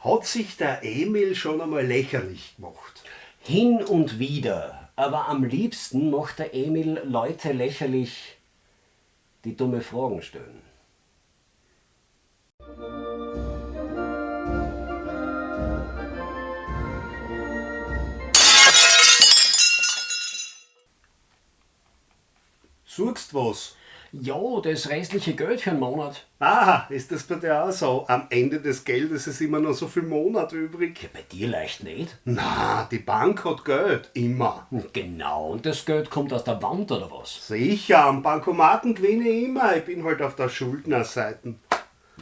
Hat sich der Emil schon einmal lächerlich gemacht? Hin und wieder. Aber am liebsten macht der Emil Leute lächerlich, die dumme Fragen stellen. Suchst was? Ja, das restliche Geld für einen Monat. Ah, ist das bei dir auch so? Am Ende des Geldes ist immer noch so viel Monat übrig. Ja, bei dir leicht nicht. Na, die Bank hat Geld. Immer. Genau, und das Geld kommt aus der Wand oder was? Sicher, am Bankomaten gewinne ich immer. Ich bin halt auf der Schuldnerseite.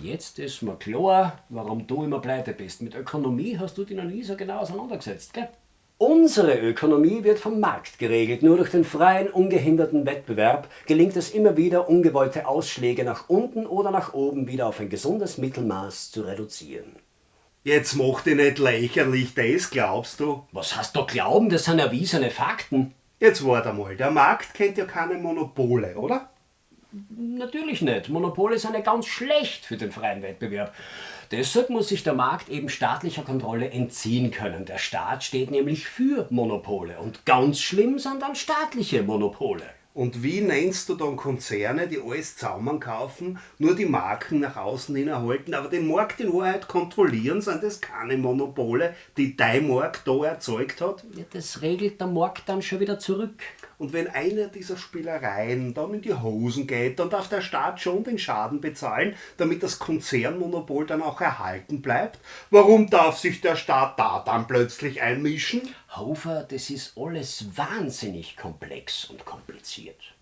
Jetzt ist mir klar, warum du immer pleite bist. Mit Ökonomie hast du dich noch nie so genau auseinandergesetzt, gell? Unsere Ökonomie wird vom Markt geregelt. Nur durch den freien, ungehinderten Wettbewerb gelingt es immer wieder, ungewollte Ausschläge nach unten oder nach oben wieder auf ein gesundes Mittelmaß zu reduzieren. Jetzt mach dich nicht lächerlich, das glaubst du? Was hast du glauben? Das sind erwiesene Fakten. Jetzt warte mal, der Markt kennt ja keine Monopole, oder? Natürlich nicht. Monopole sind ja ganz schlecht für den freien Wettbewerb. Deshalb muss sich der Markt eben staatlicher Kontrolle entziehen können. Der Staat steht nämlich für Monopole und ganz schlimm sind dann staatliche Monopole. Und wie nennst du dann Konzerne, die alles zusammenkaufen, nur die Marken nach außen hin erhalten, aber den Markt in Wahrheit kontrollieren? Sind das keine Monopole, die dein Markt da erzeugt hat? Ja, das regelt der Markt dann schon wieder zurück. Und wenn eine dieser Spielereien dann in die Hosen geht, dann darf der Staat schon den Schaden bezahlen, damit das Konzernmonopol dann auch erhalten bleibt. Warum darf sich der Staat da dann plötzlich einmischen? Hofer, das ist alles wahnsinnig komplex und kompliziert.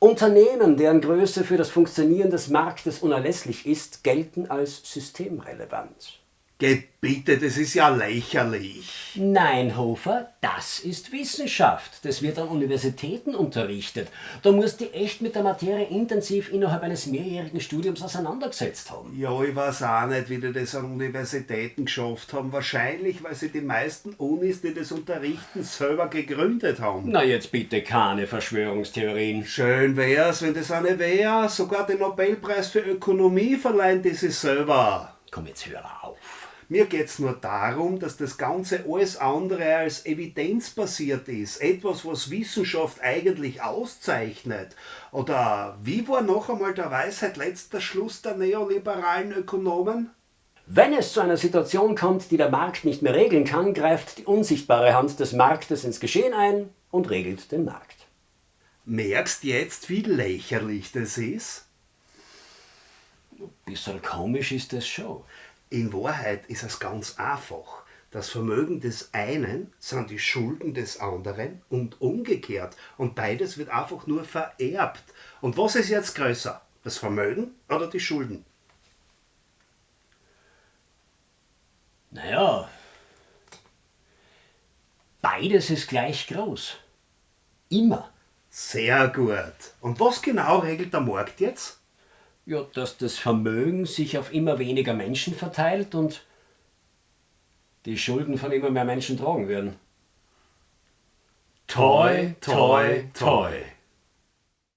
Unternehmen, deren Größe für das Funktionieren des Marktes unerlässlich ist, gelten als systemrelevant. Geht bitte, das ist ja lächerlich. Nein, Hofer, das ist Wissenschaft. Das wird an Universitäten unterrichtet. Da musst du echt mit der Materie intensiv innerhalb eines mehrjährigen Studiums auseinandergesetzt haben. Ja, ich weiß auch nicht, wie die das an Universitäten geschafft haben. Wahrscheinlich, weil sie die meisten Unis, die das unterrichten, selber gegründet haben. Na jetzt bitte keine Verschwörungstheorien. Schön wär's, wenn das eine wäre. Sogar den Nobelpreis für Ökonomie verleihen die sich selber. Komm jetzt hör auf. Mir geht's nur darum, dass das Ganze alles andere als evidenzbasiert ist. Etwas, was Wissenschaft eigentlich auszeichnet. Oder wie war noch einmal der Weisheit letzter Schluss der neoliberalen Ökonomen? Wenn es zu einer Situation kommt, die der Markt nicht mehr regeln kann, greift die unsichtbare Hand des Marktes ins Geschehen ein und regelt den Markt. Merkst jetzt, wie lächerlich das ist? Ein bisschen komisch ist das schon. In Wahrheit ist es ganz einfach. Das Vermögen des einen sind die Schulden des anderen und umgekehrt. Und beides wird einfach nur vererbt. Und was ist jetzt größer? Das Vermögen oder die Schulden? Naja, beides ist gleich groß. Immer. Sehr gut. Und was genau regelt der Markt jetzt? Ja, dass das Vermögen sich auf immer weniger Menschen verteilt und die Schulden von immer mehr Menschen tragen werden. Toi, toi, toi.